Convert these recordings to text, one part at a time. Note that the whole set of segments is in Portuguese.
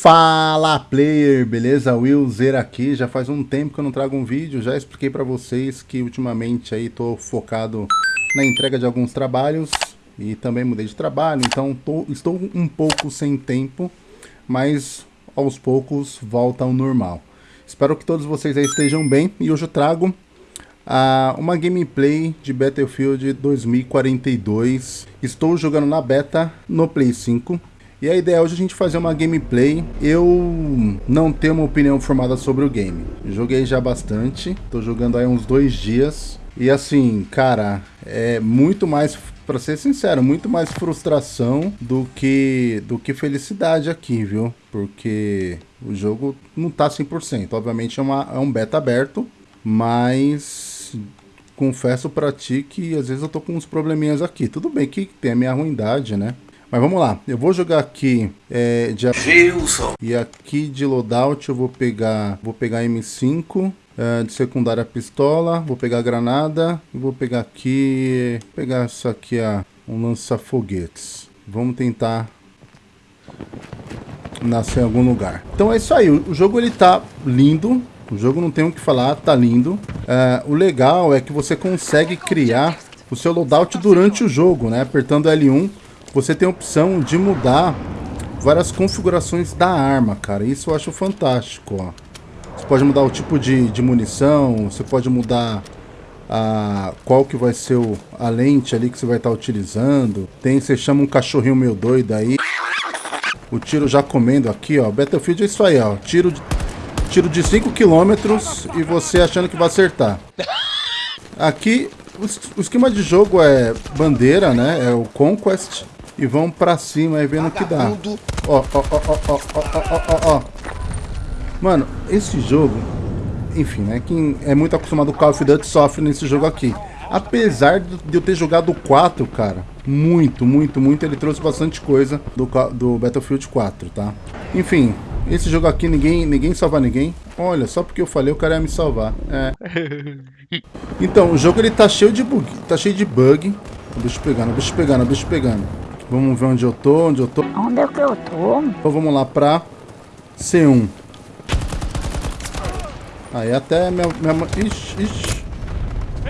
Fala player, beleza? Will Zer aqui, já faz um tempo que eu não trago um vídeo, já expliquei para vocês que ultimamente aí tô focado na entrega de alguns trabalhos e também mudei de trabalho, então tô, estou um pouco sem tempo, mas aos poucos volta ao normal. Espero que todos vocês aí estejam bem e hoje eu trago uh, uma gameplay de Battlefield 2042. Estou jogando na beta no Play 5 e a ideia é hoje a gente fazer uma gameplay. Eu não tenho uma opinião formada sobre o game. Joguei já bastante, tô jogando aí uns dois dias. E assim, cara, é muito mais, para ser sincero, muito mais frustração do que, do que felicidade aqui, viu? Porque o jogo não tá 100%. Obviamente é, uma, é um beta aberto, mas confesso pra ti que às vezes eu tô com uns probleminhas aqui. Tudo bem que tem a minha ruindade, né? Mas vamos lá, eu vou jogar aqui é, de Gilson. E aqui de loadout eu vou pegar, vou pegar M5, é, de secundária pistola, vou pegar granada e vou pegar aqui, pegar isso aqui, ó, um lança-foguetes. Vamos tentar nascer em algum lugar. Então é isso aí, o jogo ele tá lindo, o jogo não tem o que falar, tá lindo. É, o legal é que você consegue criar o seu loadout durante o jogo, né? Apertando L1 você tem a opção de mudar várias configurações da arma, cara. Isso eu acho fantástico, ó. Você pode mudar o tipo de, de munição, você pode mudar a, qual que vai ser o, a lente ali que você vai estar tá utilizando. Tem, você chama um cachorrinho meio doido aí. O tiro já comendo aqui, ó. Battlefield é isso aí, ó. Tiro de, tiro de 5 km e você achando que vai acertar. Aqui, o, o esquema de jogo é bandeira, né? É o Conquest e vão pra cima aí vendo o que dá. Ó, ó, ó, ó, ó, ó, ó, ó. Mano, esse jogo, enfim, né? Quem é muito acostumado com Call of Duty sofre nesse jogo aqui. Apesar de eu ter jogado o 4, cara, muito, muito, muito, ele trouxe bastante coisa do, do Battlefield 4, tá? Enfim, esse jogo aqui ninguém, ninguém salva ninguém. Olha, só porque eu falei o cara ia me salvar. É. Então, o jogo ele tá cheio de bug, tá cheio de bug. O bicho pegando, o bicho pegando, o bicho pegando. Vamos ver onde eu tô, onde eu tô. Onde é que eu tô? Então vamos lá pra C1. Aí até minha... minha... Ixi, ixi.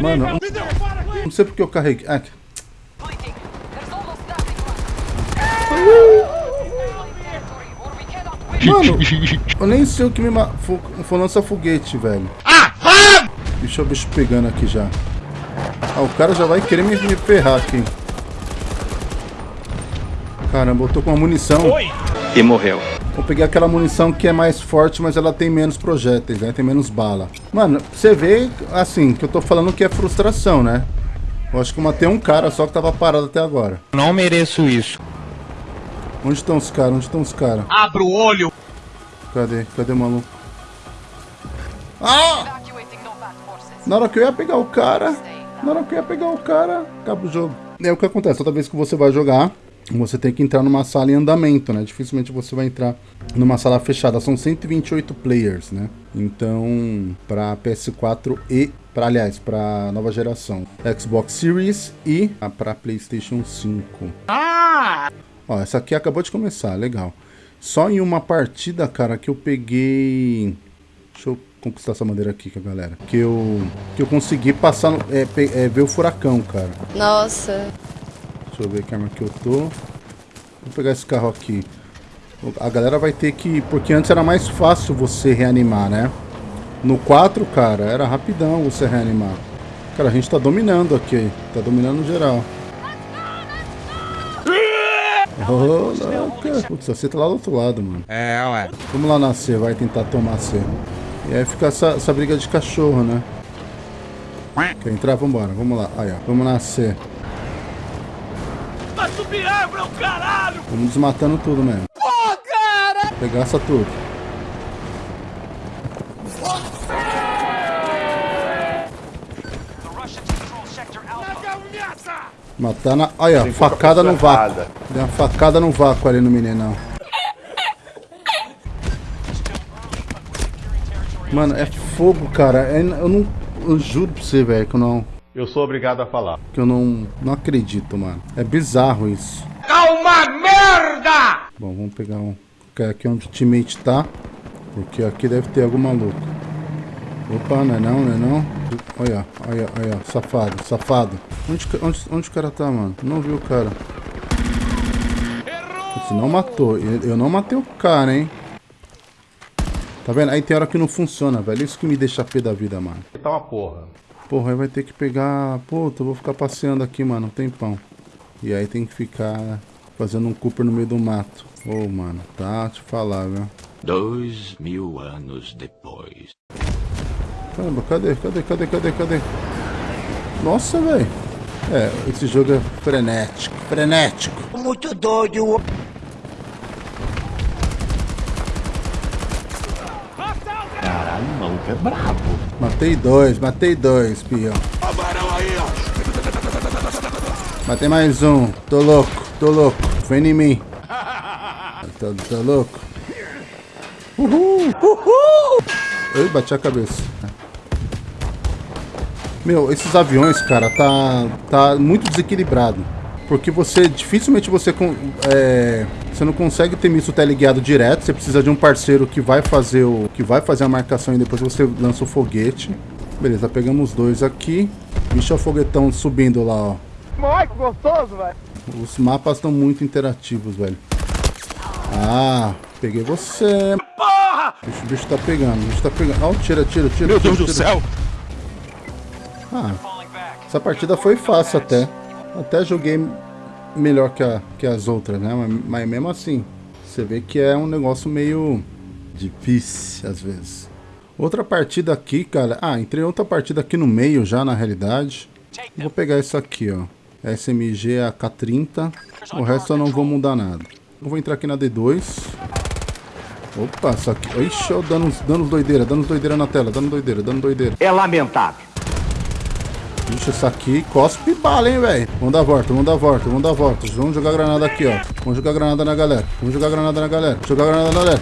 Mano, não sei porque eu carreguei. Ah, Mano, eu nem sei o que me... Foi lança foguete, velho. Deixa o bicho pegando aqui já. Ah, o cara já vai querer me, me ferrar aqui. Caramba, eu tô com uma munição. Oi. E morreu. Vou pegar aquela munição que é mais forte, mas ela tem menos projéteis, né? Tem menos bala. Mano, você vê, assim, que eu tô falando que é frustração, né? Eu acho que eu matei um cara só que tava parado até agora. Não mereço isso. Onde estão os caras? Onde estão os caras? Abra o olho! Cadê? Cadê o maluco? Ah! Na hora que eu ia pegar o cara, na hora que eu ia pegar o cara, acaba o jogo. É o que acontece, toda vez que você vai jogar, você tem que entrar numa sala em andamento, né? Dificilmente você vai entrar numa sala fechada. São 128 players, né? Então, para PS4 e, para aliás, para nova geração, Xbox Series e para PlayStation 5. Ah! Ó, essa aqui acabou de começar, legal. Só em uma partida, cara, que eu peguei... Deixa eu conquistar essa bandeira aqui com a galera. Que eu, que eu consegui passar, é, é, ver o furacão, cara. Nossa. Deixa eu ver que arma que eu tô. Vou pegar esse carro aqui. A galera vai ter que... Porque antes era mais fácil você reanimar, né? No 4, cara, era rapidão você reanimar. Cara, a gente tá dominando aqui. Tá dominando geral. Oh, louca. Putz, você tá lá do outro lado, mano. É, ué. Vamos lá nascer, vai tentar tomar C. E aí fica essa, essa briga de cachorro, né? Quer entrar? Vambora, vamos lá. Aí, ó. Vamos nascer. Vai subir árvore, caralho! Vamos desmatando tudo mesmo. Pô, cara! Pegaça tudo. Matar na... Olha, facada no vácuo. Deu uma facada no vácuo ali no meninão. Mano, é fogo, cara. É, eu não... Eu juro pra você, velho, que eu não... Eu sou obrigado a falar. Que eu não, não acredito, mano. É bizarro isso. É uma merda! Bom, vamos pegar um aqui onde o teammate tá. Porque aqui deve ter algum maluco. Opa, não é não, não é não. Olha, olha, olha, safado, safado. Onde, onde, onde o cara tá, mano? Não vi o cara. Você não matou. Eu não matei o cara, hein? Tá vendo? Aí tem hora que não funciona, velho. Isso que me deixa pé da vida, mano. Tá uma porra. Porra, aí vai ter que pegar... Puta, eu vou ficar passeando aqui, mano, um tempão. E aí tem que ficar fazendo um Cooper no meio do mato. Ô, oh, mano, tá te falar, viu? Dois mil anos depois. Caramba, cadê? Cadê? Cadê? Cadê? Cadê? Nossa, velho. É, esse jogo é frenético. Frenético. Muito doido. Caralho, o maluco é brabo. Matei dois, matei dois, pião. Matei mais um. Tô louco, tô louco. Vem em mim. Tô, tô louco. Uhul! Uhul! Eu bati a cabeça. Meu, esses aviões, cara, tá, tá muito desequilibrado. Porque você, dificilmente você, é, você não consegue ter míssil teleguiado direto. Você precisa de um parceiro que vai fazer o que vai fazer a marcação e depois você lança o foguete. Beleza, pegamos dois aqui. Bicho é o foguetão subindo lá, ó. Ai, que gostoso, velho. Os mapas estão muito interativos, velho. Ah, peguei você. Porra! O bicho, o bicho tá pegando, o bicho tá pegando. Ó, oh, tira, tira, tira. Meu tira, Deus tira. do céu! Ah, essa partida foi fácil até. Até joguei melhor que, a, que as outras, né? Mas, mas mesmo assim, você vê que é um negócio meio difícil às vezes. Outra partida aqui, cara. Ah, entrei outra partida aqui no meio já, na realidade. Vou pegar isso aqui, ó. SMG AK-30. O resto eu não vou mudar nada. Eu vou entrar aqui na D2. Opa, isso aqui... Ixi, ó, dando, dando doideira, dando doideira na tela, dando doideira, dando doideira. É lamentável. Ixi, essa aqui cospe bala, hein, velho. Vamos dar a volta, vamos dar a volta, vamos dar a volta. Vamos jogar granada aqui, ó. Vamos jogar granada na galera. Vamos jogar granada na galera. Jogar granada na galera.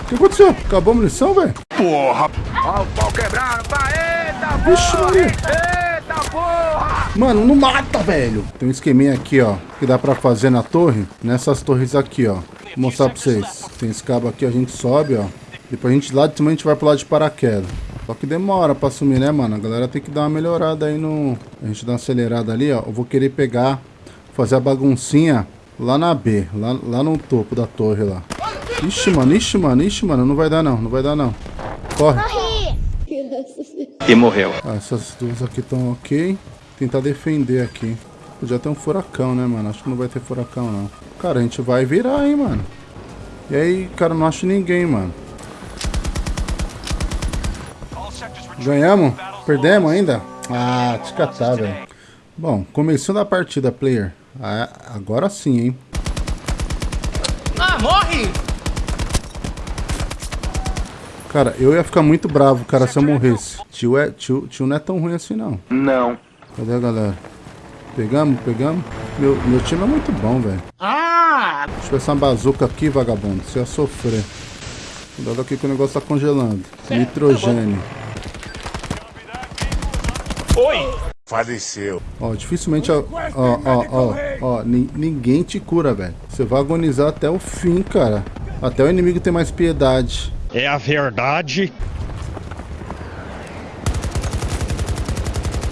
O que aconteceu? Acabou a munição, velho? Porra! Ó o pau quebrando, vai, eita Vixe, Maria. Eita porra! Mano, não mata, velho. Tem um esqueminha aqui, ó, que dá pra fazer na torre. Nessas torres aqui, ó. Vou mostrar pra vocês. Tem esse cabo aqui, a gente sobe, ó. Depois a gente lá de cima a gente vai pro lado de paraquedas. Só que demora pra sumir, né, mano? A galera tem que dar uma melhorada aí no... A gente dá uma acelerada ali, ó. Eu vou querer pegar, fazer a baguncinha lá na B. Lá, lá no topo da torre lá. Ixi, mano, ixi, mano, ixi, mano. Não vai dar não, não vai dar não. Corre. E morreu. Ah, essas duas aqui estão ok. Tentar defender aqui. Podia ter um furacão, né, mano? Acho que não vai ter furacão, não. Cara, a gente vai virar, hein, mano. E aí, cara, não acho ninguém, mano. Ganhamos? Perdemos ainda? Ah, te catar, velho. Bom, começando a partida, player. Ah, agora sim, hein? Ah, morre! Cara, eu ia ficar muito bravo, cara, se eu morresse. Tio, é, tio, tio não é tão ruim assim, não. Não. Cadê a galera? Pegamos, pegamos. Meu, meu time é muito bom, velho. Ah! Deixa eu ver essa bazuca aqui, vagabundo. Você ia sofrer. Cuidado aqui que o negócio tá congelando. Nitrogênio. Oi! Faleceu. Ó, dificilmente, ó, ó, ó, ó, ó, ni- ninguém te cura, velho. Você vai agonizar até o fim, cara. Até o inimigo ter mais piedade. É a verdade.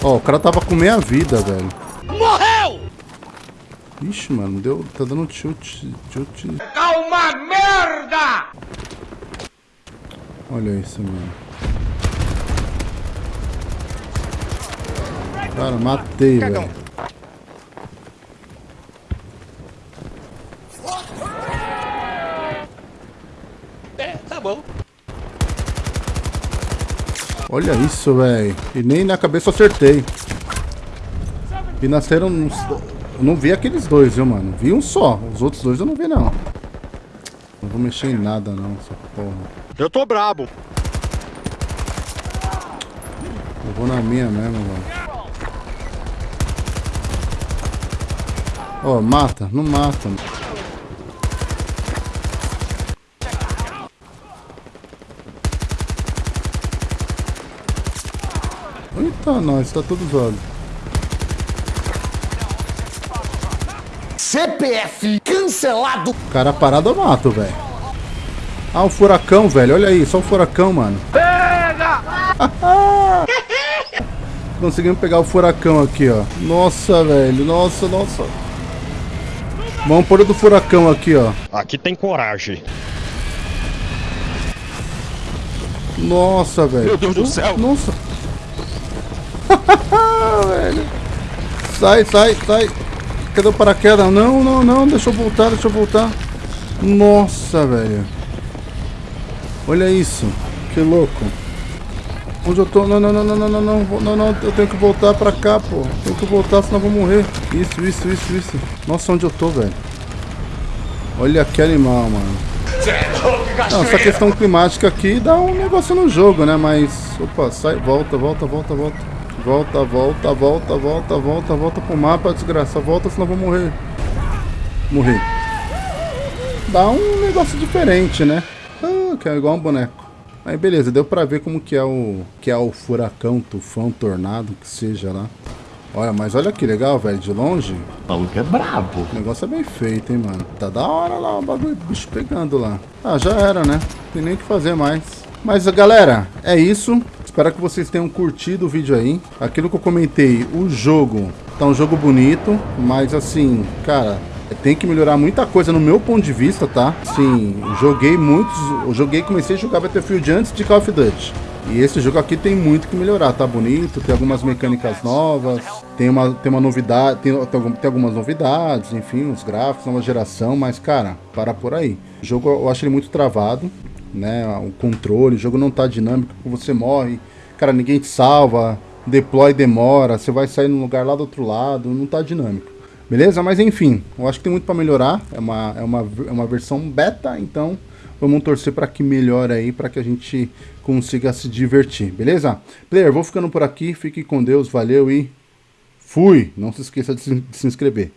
Ó, o cara tava com meia vida, velho. Morreu! Ixi, mano, deu, tá dando tilt, tilt. Calma, merda! Olha isso, mano. Cara, matei, velho. É, tá bom. Olha isso, velho. E nem na cabeça eu acertei. E nasceram uns... Eu não vi aqueles dois, viu, mano? Vi um só. Os outros dois eu não vi, não. Não vou mexer em nada, não, essa porra. Eu tô brabo. Eu vou na minha mesmo, velho. Ó, mata. Não mata. Eita, nós. Tá tudo zoado. CPF cancelado. Cara parado eu mato, velho. Ah, o furacão, velho. Olha aí, só o furacão, mano. Pega! Conseguimos pegar o furacão aqui, ó. Nossa, velho. Nossa, nossa. Vamos pôr o do furacão aqui, ó. Aqui tem coragem. Nossa, velho. Meu Deus do céu. Nossa. velho. Sai, sai, sai. Cadê o paraquedas? Não, não, não. Deixa eu voltar, deixa eu voltar. Nossa, velho. Olha isso. Que louco. Onde eu tô? Não, não, não, não, não, não, não, não, não, eu tenho que voltar pra cá, pô. Tenho que voltar, senão eu vou morrer. Isso, isso, isso, isso. Nossa, onde eu tô, velho? Olha que animal, mano. Não, essa questão climática aqui dá um negócio no jogo, né? Mas, opa, sai, volta, volta, volta, volta. Volta, volta, volta, volta, volta, volta pro mapa, desgraça. Volta, senão eu vou morrer. Morri. Dá um negócio diferente, né? Ah, que é igual um boneco. Aí beleza, deu pra ver como que é o que é o furacão, tufão, tornado, que seja lá. Olha, mas olha que legal, velho, de longe. O maluco é brabo. O negócio é bem feito, hein, mano. Tá da hora lá o bagulho, bicho pegando lá. Ah, já era, né? Não tem nem o que fazer mais. Mas, galera, é isso. Espero que vocês tenham curtido o vídeo aí. Aquilo que eu comentei, o jogo tá um jogo bonito, mas assim, cara, tem que melhorar muita coisa no meu ponto de vista, tá? Sim, joguei muitos, eu joguei, comecei a jogar Battlefield antes de Call of Duty. E esse jogo aqui tem muito que melhorar, tá bonito, tem algumas mecânicas novas, tem uma, tem uma novidade, tem, tem, algum- tem algumas novidades, enfim, os gráficos, nova geração, mas cara, para por aí. O jogo eu acho ele muito travado, né? O controle, o jogo não tá dinâmico, você morre, cara, ninguém te salva, deploy demora, você vai sair num lugar lá do outro lado, não tá dinâmico. Beleza? Mas enfim, eu acho que tem muito para melhorar. É uma, é, uma, é uma versão beta, então vamos torcer para que melhore aí, para que a gente consiga se divertir, beleza? Player, vou ficando por aqui, fique com Deus, valeu e fui! Não se esqueça de se, de se inscrever.